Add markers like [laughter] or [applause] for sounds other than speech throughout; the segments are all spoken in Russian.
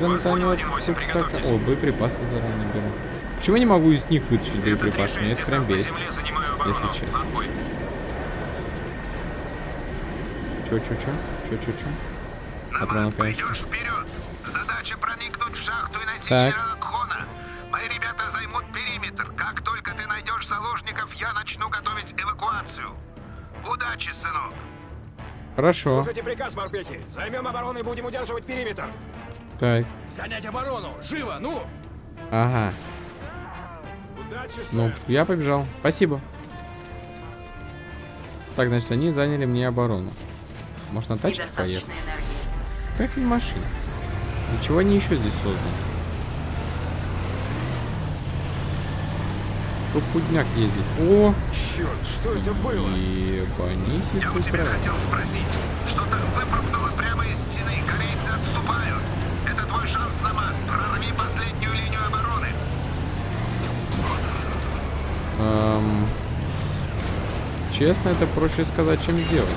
Гранатомет. О, боеприпасы заранее беру. Почему я не могу из них вытащить боеприпасы? Меня это прям бесит, если честно. Чё, чё, чё? Чё, чё, чё? Патронов, конечно. Вперед. Задача проникнуть в шахту и найти Так. генерала Кхона. Мои ребята займут периметр. Как только ты найдешь заложников, я начну готовить эвакуацию. Удачи, сынок. Хорошо. Слушайте приказ, морпехи. Займем оборону и будем удерживать периметр. Так. Занять оборону. Живо, ну! Ага. Удачи, Ну, я побежал. Спасибо. Так, значит, они заняли мне оборону. Может, на тачке поехать? Как не машина? Для чего они еще здесь созданы? Крупудняк ездит. О, Черт, что это было? ебанись и Я у тебя хотел спросить. Честно, это проще сказать, чем сделать.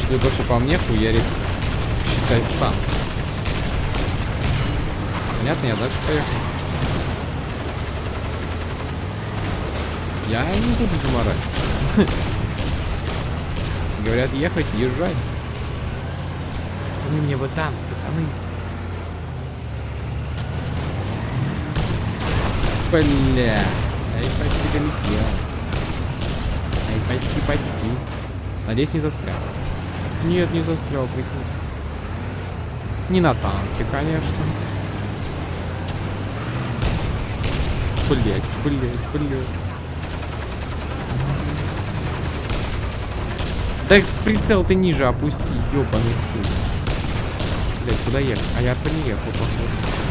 Если то, что по мне хуярит, считай, стан. Понятно, я дальше поехал. Я не буду заморать. [laughs] Говорят, ехать, езжай. Пацаны, мне вот там, пацаны. Бля. Ай, почти долетел. Ай, почти, почти. Надеюсь, не застрял. Нет, не застрял, прикинь. Не на танке, конечно. Блять, блять, блять. Да прицел ты ниже опусти, ёбаный хуй. Блять, куда ехать? А я приехал, походу.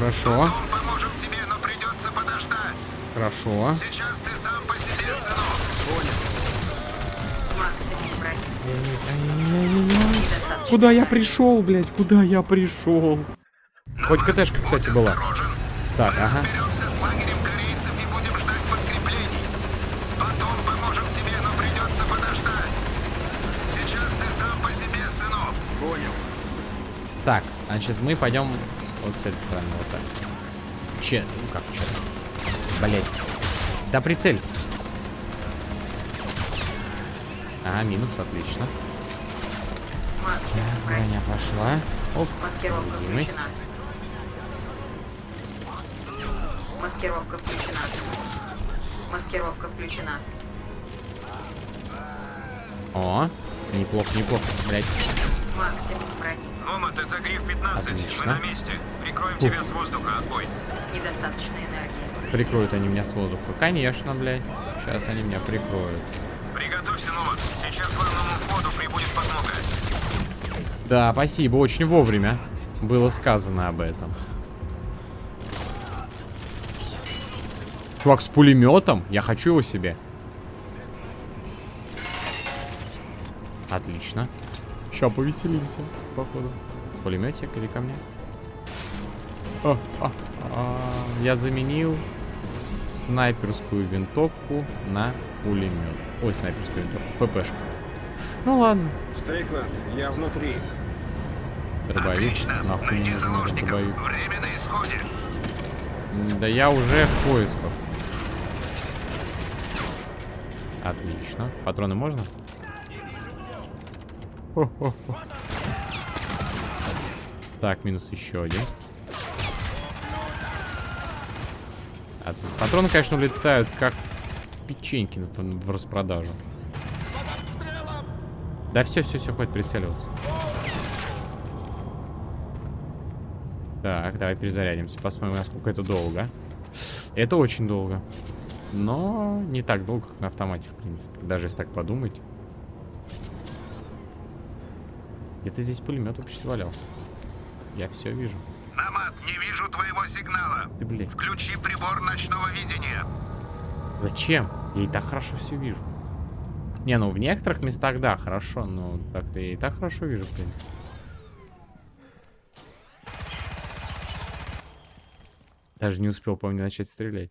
Хорошо, поможем тебе, но придется подождать. хорошо. Сейчас ты сам по себе, сынок. Недостаточно. Куда я пришел, блядь? Куда я пришел? Хоть КТшка, кстати, Будь была. осторожен. Так, ага. Разберемся с лагерем корейцев и будем ждать подкреплений. Потом поможем тебе, но придется подождать. Сейчас ты сам по себе, сынок. Понял. Так, значит, мы пойдем вот с этой стороны, вот так. Че, ну как че? Блять. Да прицелься. А, минус, отлично. Броня пошла. Оп, Маскировка видимость. включена. Маскировка включена. Маскировка включена. О, неплохо, неплохо, блять. Максимум брони. Номад, это Гриф 15. Отлично. Мы на месте. Прикроем тебя с воздуха. Отбой. Недостаточно энергии. Прикроют они меня с воздуха. Конечно, блядь. Сейчас они меня прикроют. Приготовься, Номад. Сейчас к главному входу прибудет подмога. Да, спасибо, очень вовремя было сказано об этом. Чувак с пулеметом? Я хочу его себе. Отлично. Сейчас повеселимся, походу. Пулеметик или ко мне? А, а, а, я заменил снайперскую винтовку на пулемет. Ой, снайперскую винтовку. ППшку. Ну ладно. Стрейкланд, я внутри. Дробовик. Отлично. Нахуй Найди заложников. дробовик. Время на исходе. Да я уже в поисках. Отлично. Патроны можно? [laughs] Так, минус еще один. От- Патроны, конечно, улетают как печеньки в распродажу. Да все, все, все, хватит прицеливаться. Так, давай перезарядимся. Посмотрим, насколько это долго. Это очень долго. Но не так долго, как на автомате, в принципе. Даже если так подумать. Где-то здесь пулемет вообще валялся. Я все вижу. Намат, не вижу твоего сигнала. Ты, блин, Включи прибор ночного видения. зачем? Я и так хорошо все вижу. Не, ну в некоторых местах, да, хорошо, но так-то я и так хорошо вижу, принципе. Даже не успел, помню, начать стрелять.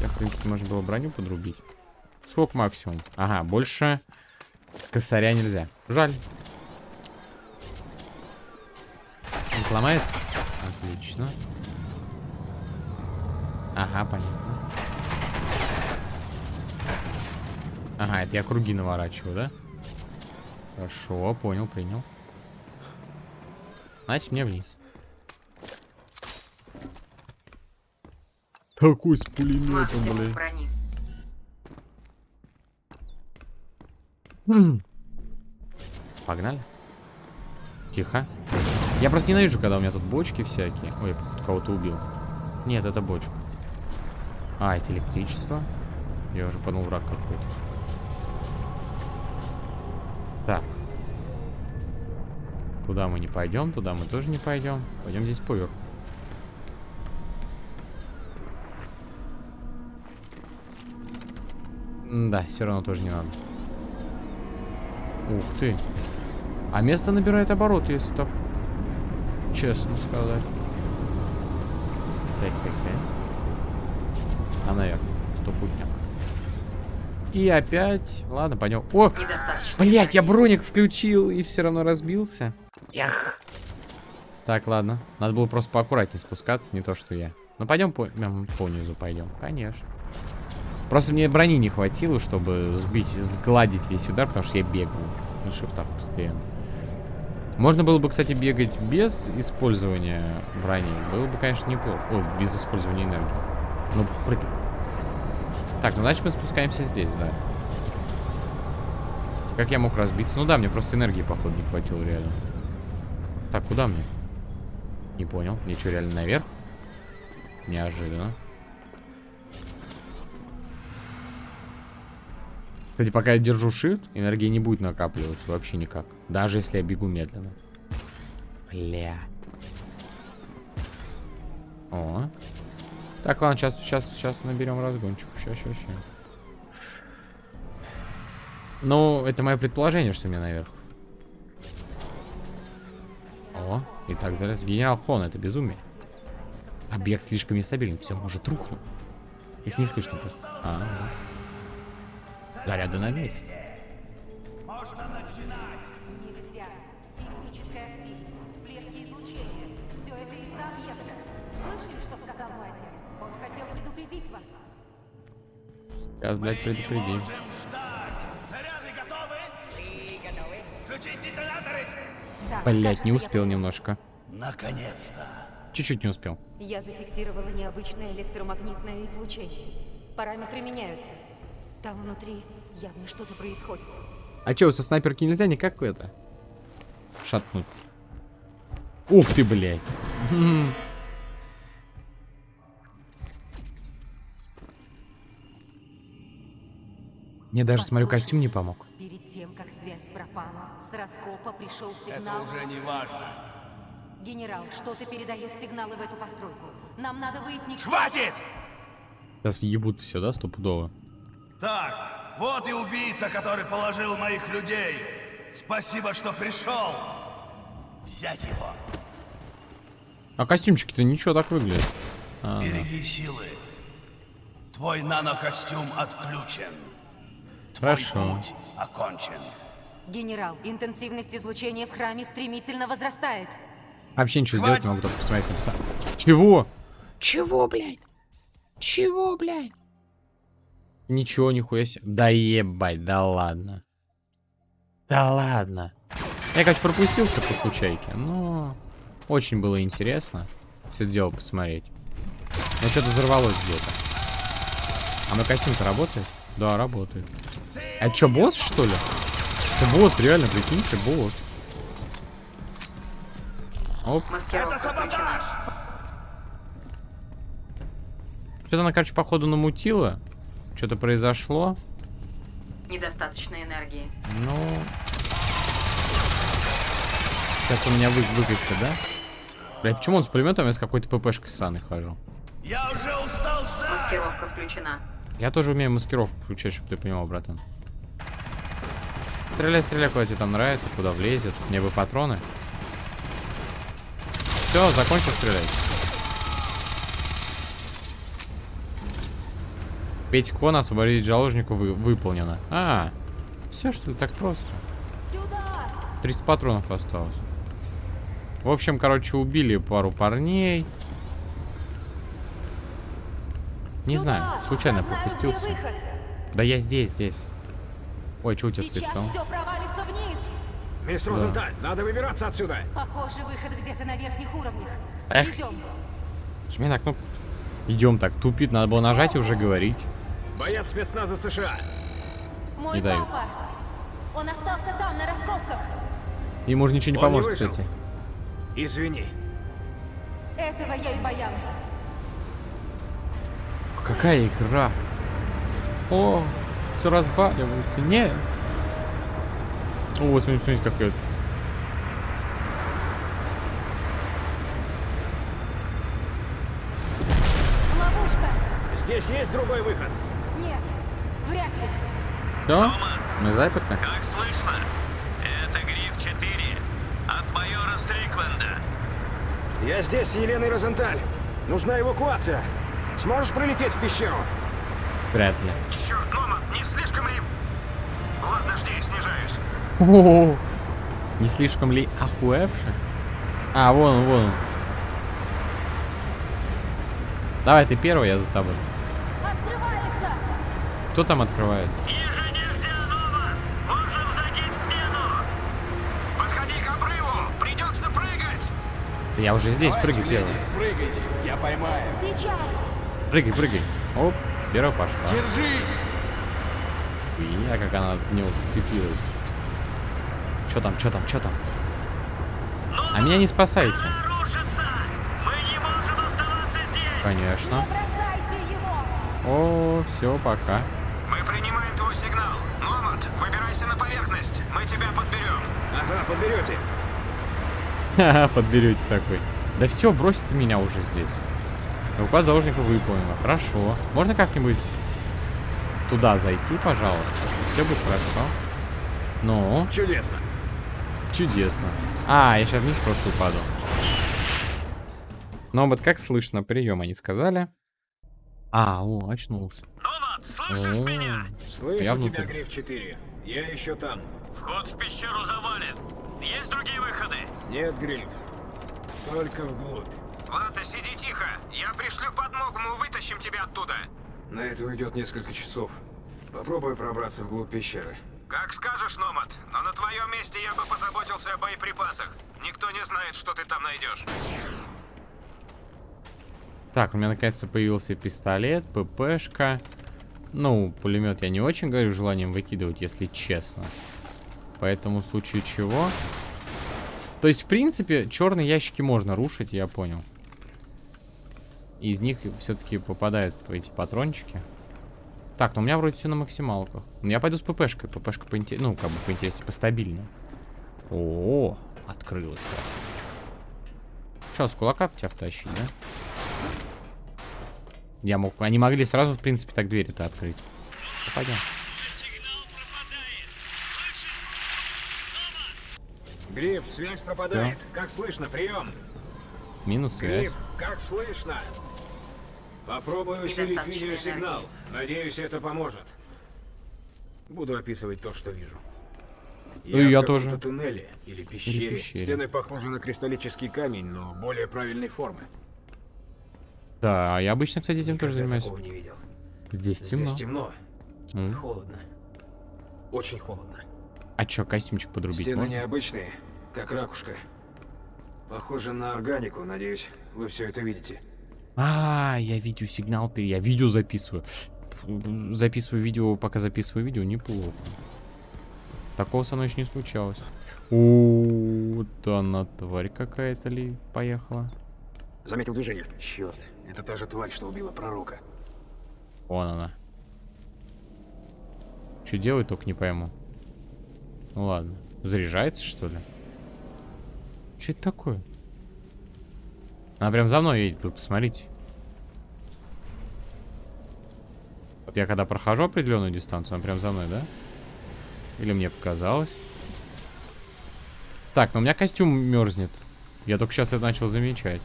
Я, в принципе, можно было броню подрубить. Сколько максимум? Ага, больше косаря нельзя. Жаль. Он сломается? Отлично. Ага, понятно. Ага, это я круги наворачиваю, да? Хорошо, понял, принял. Значит, мне вниз. Такой с пулеметом, блядь. брони. Погнали. Тихо. Я просто ненавижу, когда у меня тут бочки всякие. Ой, я походу кого-то убил. Нет, это бочка. А, это электричество. Я уже подумал, враг какой-то. Так. Туда мы не пойдем, туда мы тоже не пойдем. Пойдем здесь поверху. Да, все равно тоже не надо. Ух ты. А место набирает обороты, если так честно сказать. Так, так, так. А, наверное, стопутня. И опять... Ладно, пойдем. О! Блять, я броник включил и все равно разбился. Эх. Так, ладно. Надо было просто поаккуратнее спускаться, не то что я. Ну пойдем по, по низу пойдем. Конечно. Просто мне брони не хватило, чтобы сбить, сгладить весь удар, потому что я бегал на шифтах постоянно. Можно было бы, кстати, бегать без использования брони. Было бы, конечно, неплохо. Ой, без использования энергии. Ну, прыг- Так, ну значит мы спускаемся здесь, да. Как я мог разбиться? Ну да, мне просто энергии, походу, не хватило реально. Так, куда мне? Не понял. Мне что, реально наверх? Неожиданно. Кстати, пока я держу shift, энергии не будет накапливаться вообще никак. Даже если я бегу медленно. Бля. О. Так, ладно, сейчас, сейчас, сейчас наберем разгончик. Сейчас, сейчас, сейчас. Ну, это мое предположение, что мне наверх. О, и так залез. Генерал Хон, это безумие. Объект слишком нестабилен, все может рухнуть. Их не слышно просто. А, ага. Заряды на месте. Нельзя. Сейсмическая активность, всплески излучения. Все это из-за объекта. Слышали, что сказал мой отец? Он хотел предупредить вас. Сейчас, блядь, предупредим. Заряды готовы? Включить детонаторы! Да, Блять, кажется, не успел немножко. Наконец-то! Чуть-чуть не успел. Я зафиксировала необычное электромагнитное излучение. Параметры меняются. Там внутри явно что-то происходит. А чё, со снайперки нельзя никак это? Шатнуть. Ух ты, блядь. Мне даже, смотрю, Послушай, костюм не помог. Перед тем, как связь пропала, с раскопа пришел сигнал. Это уже не важно. Генерал, что-то передает сигналы в эту постройку. Нам надо выяснить... что- Хватит! Сейчас въебут все, да, стопудово. Так, вот и убийца, который положил моих людей. Спасибо, что пришел. Взять его. А костюмчики-то ничего так выглядят. А, да. Береги силы. Твой нанокостюм отключен. Твой Хорошо. путь окончен. Генерал, интенсивность излучения в храме стремительно возрастает. Вообще ничего Хватит. сделать не могу, только посмотреть на пацана. Чего? Чего, блядь? Чего, блядь? Ничего, нихуя себе. Да ебать, да ладно. Да ладно. Я, короче, пропустил все по случайке, но очень было интересно все дело посмотреть. Но что-то взорвалось где-то. А мой костюм-то работает? Да, работает. А что, босс, что ли? Это босс, реально, прикиньте, босс. Оп. Что-то она, короче, походу намутила. Что-то произошло. Недостаточно энергии. Ну... Сейчас у меня вы выкосит, да? Бля, почему он с пулеметом, я с какой-то ППшкой ссаной хожу? Я уже устал ждать. Маскировка включена. Я тоже умею маскировку включать, чтобы ты понимал, братан. Стреляй, стреляй, куда тебе там нравится, куда влезет. Мне бы патроны. Все, закончил стрелять. Купить кон, освободить заложника вы- выполнено. А, все что ли, так просто. Сюда! 300 патронов осталось. В общем, короче, убили пару парней. Не Сюда! знаю, случайно Я знаю, пропустился. выход. Да я здесь, здесь. Ой, что у тебя с лицом? все провалится вниз. Мисс Розенталь, надо выбираться отсюда. Похоже, выход где-то на верхних уровнях. Эх. Идем. Жми на кнопку. Идем так, тупит, надо было нажать и уже говорить. Боец спецназа США. Мой Не дают. папа. Он остался там, на раскопках. Ему уже ничего не Он не поможет, выжил. кстати. Извини. Этого я и боялась. Какая игра? О, все разваливается. Нет. О, смотрите, смотрите, какая. Ловушка. Здесь есть другой выход. Вряд ли. Да? Мы заперты? Как слышно? Это Гриф 4 от майора Стрикленда. Я здесь с Еленой Розенталь. Нужна эвакуация. Сможешь пролететь в пещеру? Вряд ли. Черт, Номад, не слишком ли... Ладно, жди, снижаюсь. О, не слишком ли охуевший? А, вон он, вон он. Давай, ты первый, я за тобой. Кто там открывается? Ниже нельзя, Номад! Можем задеть стену! Подходи к обрыву! Придется прыгать! Я уже здесь, прыгай первый. прыгайте, я поймаю. Сейчас. Прыгай, прыгай. Оп, первая пошла. Держись! Я как она от него цепилась. Что там, что там, что там? А меня не спасайте. Она рушится! Мы не можем оставаться здесь! Конечно. Не бросайте его. О, все, пока. Мы принимаем твой сигнал. Номад, выбирайся на поверхность. Мы тебя подберем. Ага, подберете. Ха-ха, подберете такой. Да все, бросите меня уже здесь. Указ заложника выполнено. Хорошо. Можно как-нибудь туда зайти, пожалуйста? Все будет хорошо. Ну, Чудесно. чудесно. А, я сейчас вниз просто упаду. Но вот как слышно, прием они сказали. А, о, очнулся. Номад, слышишь О, меня? Слышу Я тебя. Гриф 4. Я еще там. Вход в пещеру завален. Есть другие выходы? Нет, Гриф. Только вглубь. Ладно, сиди тихо. Я пришлю подмогу, мы вытащим тебя оттуда. На это уйдет несколько часов. Попробуй пробраться вглубь пещеры. Как скажешь, Номад, но на твоем месте я бы позаботился о боеприпасах. Никто не знает, что ты там найдешь. Так, у меня наконец-то появился пистолет, ППшка. Ну, пулемет я не очень говорю желанием выкидывать, если честно. Поэтому в случае чего... То есть, в принципе, черные ящики можно рушить, я понял. Из них все-таки попадают эти патрончики. Так, ну у меня вроде все на максималках. Ну, Я пойду с ППшкой. ППшка поинте... Ну, как бы поинтереснее, постабильнее. О, открылась. Что, с кулака в тебя втащить, да? Я мог... Они могли сразу, в принципе, так двери-то открыть. Ну, Пойдем. Гриф, связь пропадает. Как слышно? Прием. Минус связь. Гриф, как слышно? Попробую усилить видеосигнал. Надеюсь, это поможет. Буду описывать то, что вижу. Ну и я в тоже. туннеле или пещере. пещере. Стены похожи на кристаллический камень, но более правильной формы. Да, я обычно, кстати, этим тоже Никогда занимаюсь. такого не видел. Здесь темно. Здесь темно. М. Холодно. Очень холодно. А чё, костюмчик подрубить Стены можно? необычные, как ракушка. Похоже на органику, надеюсь, вы все это видите. А, я видеосигнал, пере- я видео записываю. Записываю видео, пока записываю видео, неплохо. Такого со мной еще не случалось. О, вот она тварь какая-то ли поехала. Заметил движение. Черт, это та же тварь, что убила пророка. Вон она. Что делает, только не пойму. Ну ладно. Заряжается, что ли? Что это такое? Она прям за мной едет, вы посмотрите. Вот я когда прохожу определенную дистанцию, она прям за мной, да? Или мне показалось? Так, но у меня костюм мерзнет. Я только сейчас это начал замечать.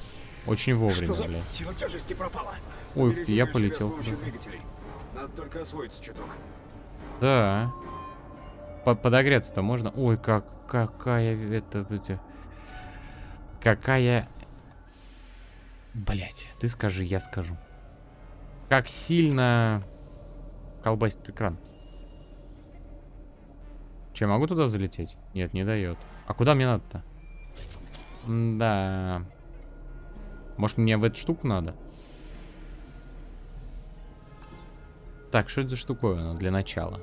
Очень вовремя, блядь. Сила тяжести пропала. Ой, Соберите я полетел. Надо только освоиться чуток. Да. По- подогреться-то можно? Ой, как, какая это, это... Какая... Блять, ты скажи, я скажу. Как сильно колбасит экран. Че, могу туда залететь? Нет, не дает. А куда мне надо-то? Да. Может, мне в эту штуку надо? Так, что это за штуковина для начала?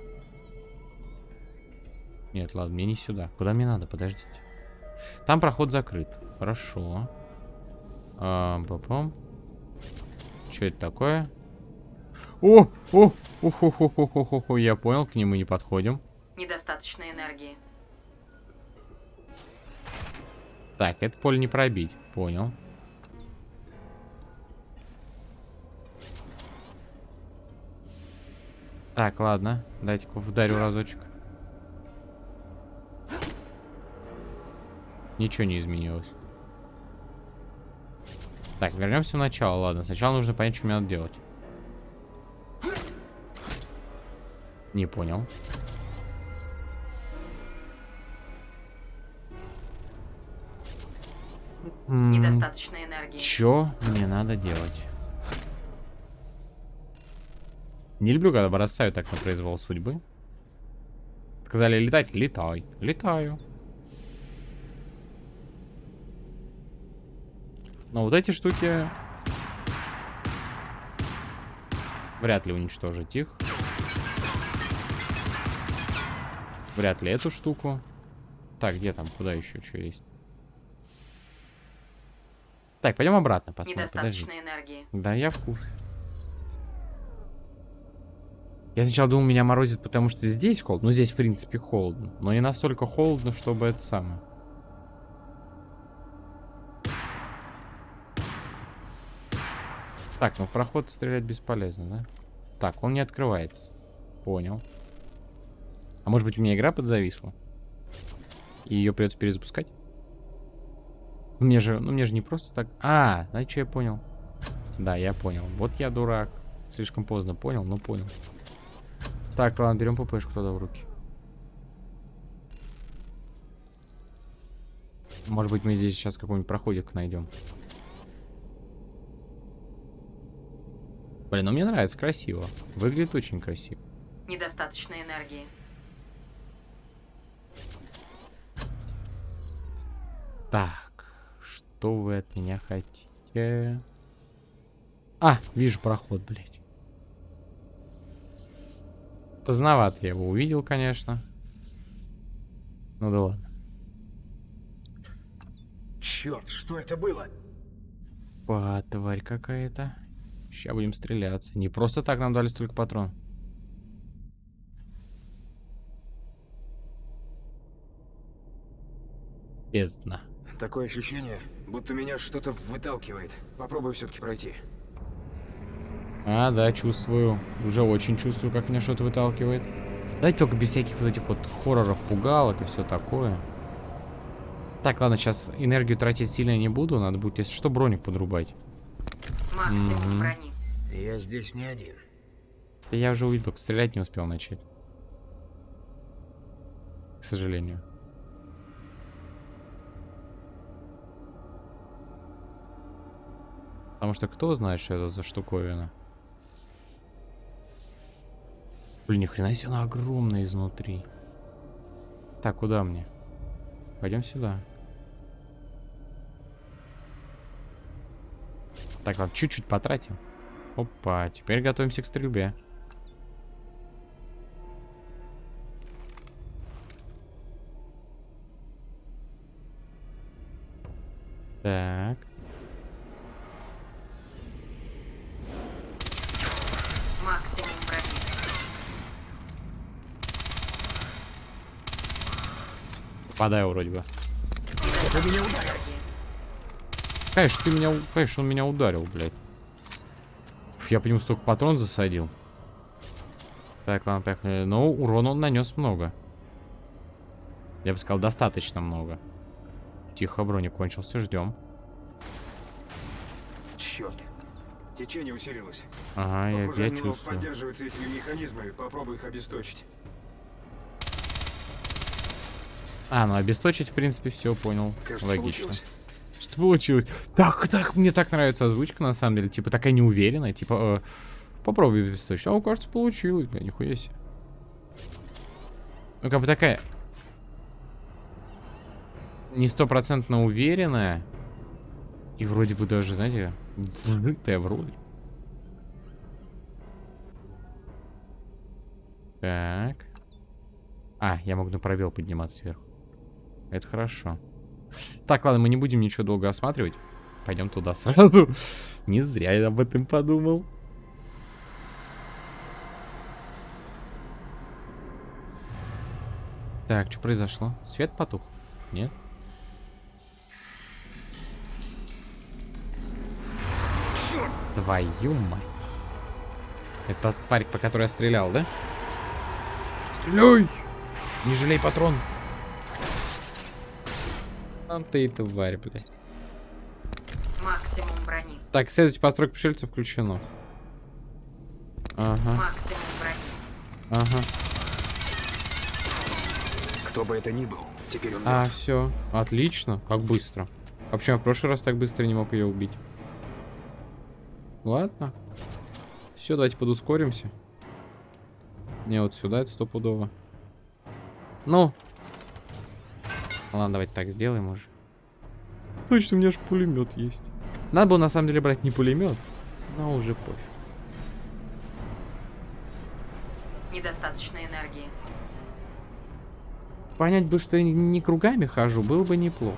Нет, ладно, мне не сюда. Куда мне надо? Подождите. Там проход закрыт. Хорошо. А, папам. Что это такое? О, о, ух, ух, ух, ух, ух, ух, я понял, к нему не подходим. Недостаточно энергии. Так, это поле не пробить. Понял. Так, ладно. Дайте-ка вдарю разочек. Ничего не изменилось. Так, вернемся в начало. Ладно, сначала нужно понять, что мне надо делать. Не понял. Недостаточно энергии. Чё мне надо делать? Не люблю, когда бросаю так на произвол судьбы. Сказали летать? Летай. Летаю. Но вот эти штуки... Вряд ли уничтожить их. Вряд ли эту штуку. Так, где там? Куда еще что есть? Так, пойдем обратно посмотрим. Подожди. Энергии. Да, я в курсе. Я сначала думал, меня морозит, потому что здесь холодно. Ну, здесь, в принципе, холодно. Но не настолько холодно, чтобы это самое. Так, ну в проход стрелять бесполезно, да? Так, он не открывается. Понял. А может быть у меня игра подзависла? И ее придется перезапускать? Мне же, ну мне же не просто так... А, что я понял? Да, я понял. Вот я дурак. Слишком поздно понял, но понял. Так, ладно, берем ППшку тогда в руки. Может быть, мы здесь сейчас какой-нибудь проходик найдем. Блин, ну мне нравится, красиво. Выглядит очень красиво. Недостаточно энергии. Так, что вы от меня хотите? А, вижу проход, блядь. Поздновато я его увидел, конечно. Ну да ладно. Черт, что это было? Па, тварь какая-то. Сейчас будем стреляться. Не просто так нам дали столько патрон. Бездна. Такое ощущение, будто меня что-то выталкивает. Попробую все-таки пройти. А, да, чувствую. Уже очень чувствую, как меня что-то выталкивает. Дайте только без всяких вот этих вот хорроров, пугалок и все такое. Так, ладно, сейчас энергию тратить сильно не буду. Надо будет, если что, броник подрубать. Мгм. брони. Я здесь не один. Да я уже увидел, только стрелять не успел начать. К сожалению. Потому что кто знает, что это за штуковина. Блин, ни хрена себе она огромная изнутри. Так, куда мне? Пойдем сюда. Так, ладно, чуть-чуть потратим. Опа, теперь готовимся к стрельбе. Так. Попадаю вроде бы. Недостаточно энергии. Конечно, ты меня... Конечно, он меня ударил, блядь. Фу, Я по нему столько патрон засадил. Так, ладно, поехали. Но урона он нанес много. Я бы сказал, достаточно много. Тихо, броник кончился, ждем. Черт. Течение усилилось. Ага, я, Похоже, я оно чувствую. поддерживается этими механизмами. Попробуй их обесточить. А, ну обесточить, в принципе, все понял. Кажется, Логично. получилось. Что получилось? Так, так, мне так нравится озвучка, на самом деле. Типа, такая неуверенная. Типа, э, попробуй обесточить. А, кажется, получилось, бля, нихуя себе. Ну, как бы такая... Не стопроцентно уверенная. И вроде бы даже, знаете, вжитая вроде. Так. А, я могу на пробел подниматься сверху. Это хорошо. Так, ладно, мы не будем ничего долго осматривать. Пойдем туда сразу. [laughs] Не зря я об этом подумал. Так, что произошло? Свет потух? Нет? Черт! Твою мать. Это тварь, по которой я стрелял, да? Стреляй! Не жалей патрон. А ты и тварь, блядь. Максимум брони. Так, следуйте постройка пришельца включено. Ага, Максимум брони. ага. Кто бы это ни был, теперь он А, мертв. все. Отлично. Как быстро. А я в прошлый раз так быстро не мог ее убить? Ладно. Все, давайте подускоримся. Не, вот сюда это стопудово. Ну. Ладно, давайте так сделаем уже. Точно, у меня же пулемет есть. Надо было на самом деле брать не пулемет, но уже пофиг. Недостаточно энергии. Понять бы, что я не кругами хожу, было бы неплохо.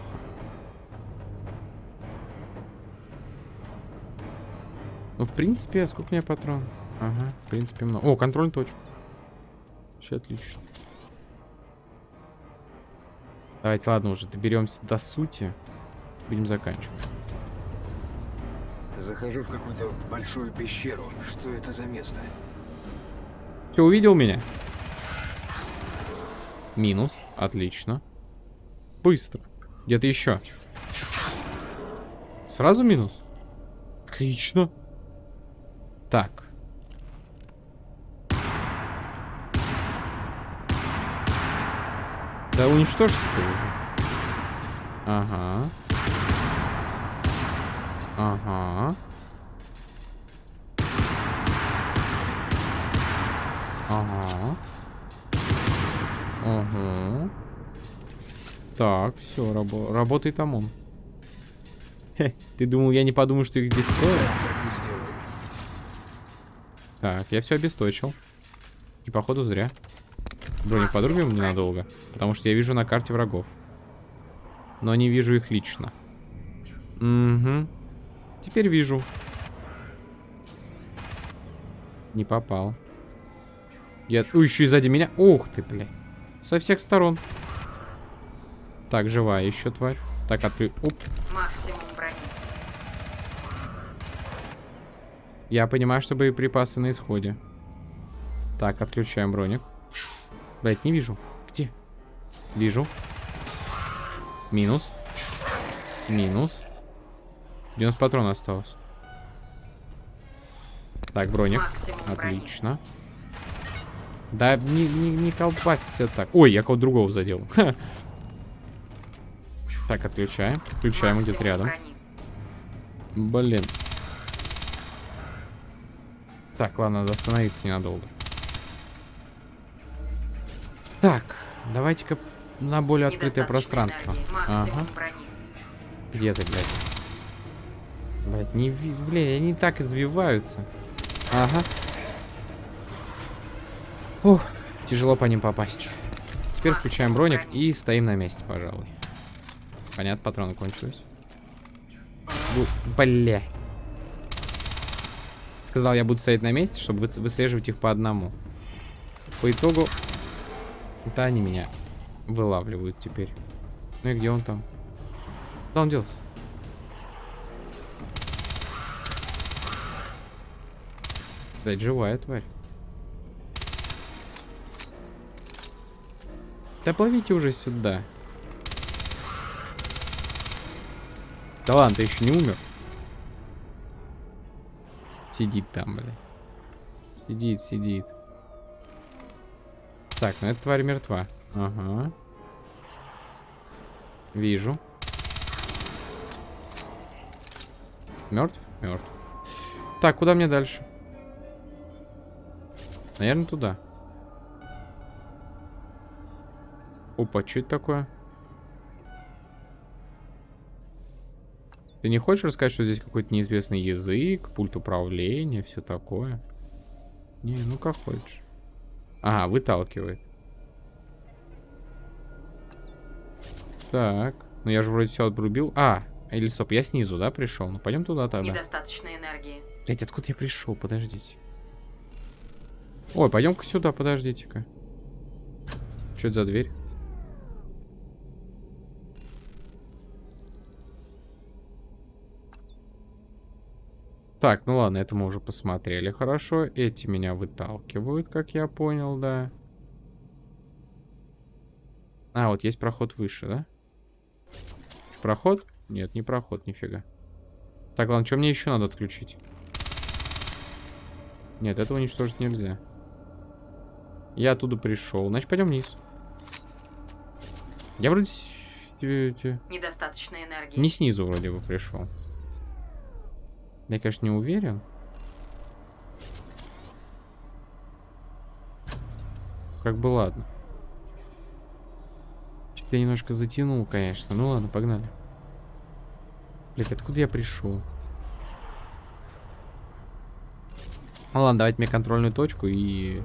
Ну, в принципе, сколько у меня патрон? Ага, в принципе, много. О, контрольная точка. Все отлично. Давайте, ладно, уже доберемся до сути. Будем заканчивать. Захожу в какую-то большую пещеру. Что это за место? Ты увидел меня? Минус. Отлично. Быстро. Где-то еще. Сразу минус? Отлично. Так. Да уничтожь ты его. Ага. Ага. Ага. Ага. Так, все, рабо работает там он. Хе, ты думал, я не подумаю, что их здесь трое? Так, я все обесточил. И походу зря. Броник подрубим ненадолго. Потому что я вижу на карте врагов. Но не вижу их лично. Угу. Теперь вижу. Не попал. Я... Ой, еще и сзади меня. Ух ты, блядь. Со всех сторон. Так, живая еще тварь. Так, открыть. Оп. Максимум брони. Я понимаю, что боеприпасы на исходе. Так, отключаем броник. Блять, не вижу. Где? Вижу. Минус. Минус. 90 патронов осталось. Так, броник. Максимум брони. Отлично. Да не, не, не колбасься так. Ой, я кого-то другого задел. Ха. Так, отключаем. Включаем где-то рядом. брони. Блин. Так, ладно, надо остановиться ненадолго. Так, давайте-ка на более открытое пространство. Ага. Где ты, блядь? Блядь, не ви... Блин, они так извиваются. Ага. Ух, тяжело по ним попасть. Теперь включаем броник и стоим на месте, пожалуй. Понятно, патроны кончились. Бу- Бля. Сказал, я буду стоять на месте, чтобы вы- выслеживать их по одному. По итогу... Это они меня вылавливают теперь. Ну и где он там? Куда он делся? Блять, живая тварь. Да плавите уже сюда. Да ладно, ты еще не умер. Сидит там, бля. Сидит, сидит. Так, ну эта тварь мертва. Ага. Вижу. Мертв? Мертв. Так, куда мне дальше? Наверное, туда. Опа, что это такое? Ты не хочешь рассказать, что здесь какой-то неизвестный язык, пульт управления, все такое? Не, ну как хочешь. Ага, выталкивает. Так, ну я же вроде все отрубил. А, или стоп, я снизу, да, пришел? Ну пойдем туда тогда. Недостаточно энергии. Блять, откуда я пришел? Подождите. Ой, пойдем-ка сюда, подождите-ка. Что это за дверь? Так, ну ладно, это мы уже посмотрели хорошо. Эти меня выталкивают, как я понял, да. А, вот есть проход выше, да? Проход? Нет, не проход, нифига. Так, ладно, что мне еще надо отключить? Нет, этого уничтожить нельзя. Я оттуда пришел. Значит, пойдем вниз. Я вроде... э, Недостаточно энергии. Не снизу вроде бы пришел. Я, конечно, не уверен. Как бы ладно. Я немножко затянул, конечно. Ну ладно, погнали. Блять, откуда я пришел? Ну ладно, давайте мне контрольную точку и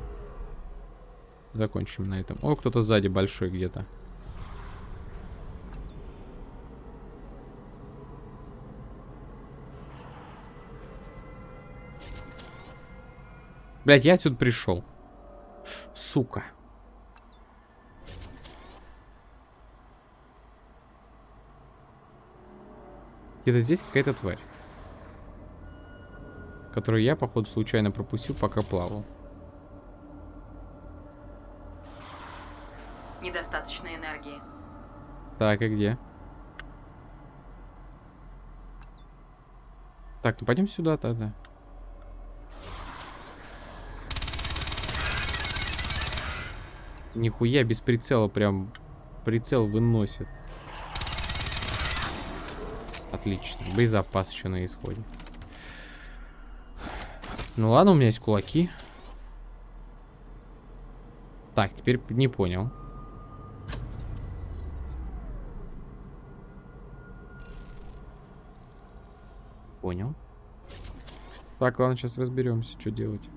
закончим на этом. О, кто-то сзади большой где-то. Блять, я отсюда пришел. Сука. Где-то здесь какая-то тварь. Которую я, походу, случайно пропустил, пока плавал. Недостаточно энергии. Так, и где? Так, ну пойдем сюда тогда. Нихуя без прицела прям прицел выносит. Отлично. Боезапас еще на исходе. Ну ладно, у меня есть кулаки. Так, теперь не понял. Понял. Так, ладно, сейчас разберемся, что делать.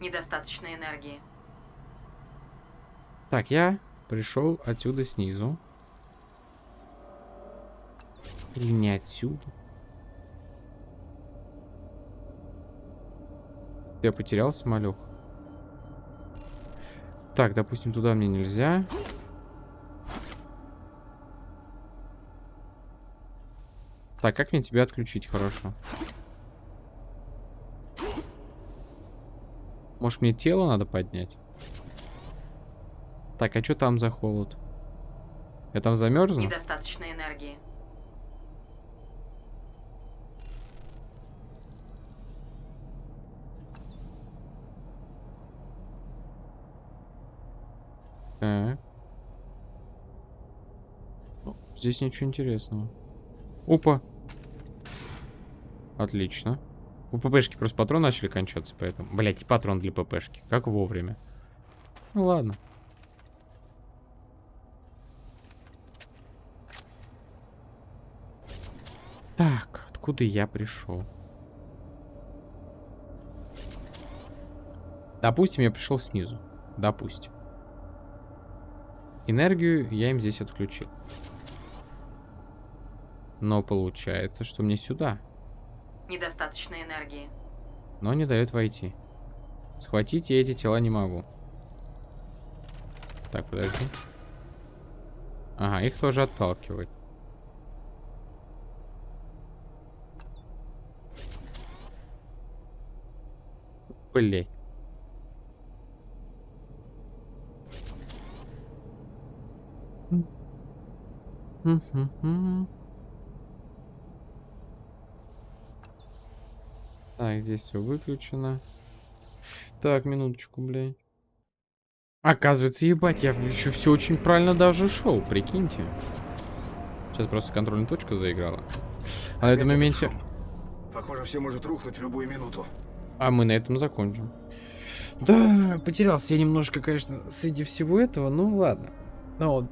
Недостаточно энергии. Так, я пришел отсюда снизу. Или не отсюда? Я потерял самолет. Так, допустим, туда мне нельзя. Так, как мне тебя отключить хорошо? Может, мне тело надо поднять? Так, а что там за холод? Я там замерзну? Недостаточно энергии. Так. О, Здесь ничего интересного. Опа. Отлично. У ППшки просто патрон начали кончаться, поэтому... Блять, и патрон для ППшки. Как вовремя. Ну ладно. Так, откуда я пришел? Допустим, я пришел снизу. Допустим. Энергию я им здесь отключил. Но получается, что мне сюда. Недостаточно энергии. Но не дает войти. Схватить я эти тела не могу. Так, подожди. Ага, их тоже отталкивать. Блять. Так, здесь все выключено. Так, минуточку, блядь. Оказывается, ебать, я еще все очень правильно даже шел, прикиньте. Сейчас просто контрольная точка заиграла. А на этом моменте... Похоже, все может рухнуть в любую минуту. А мы на этом закончим. Да, потерялся я немножко, конечно, среди всего этого, ну ладно. Но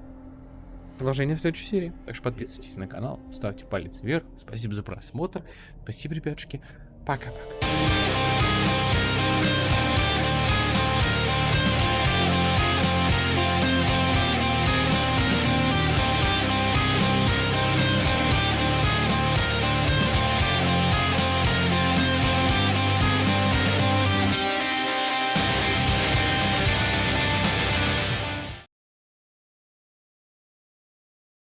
продолжение в следующей серии. Так что подписывайтесь на канал, ставьте палец вверх. Спасибо за просмотр. Спасибо, ребятушки. Пока-пока.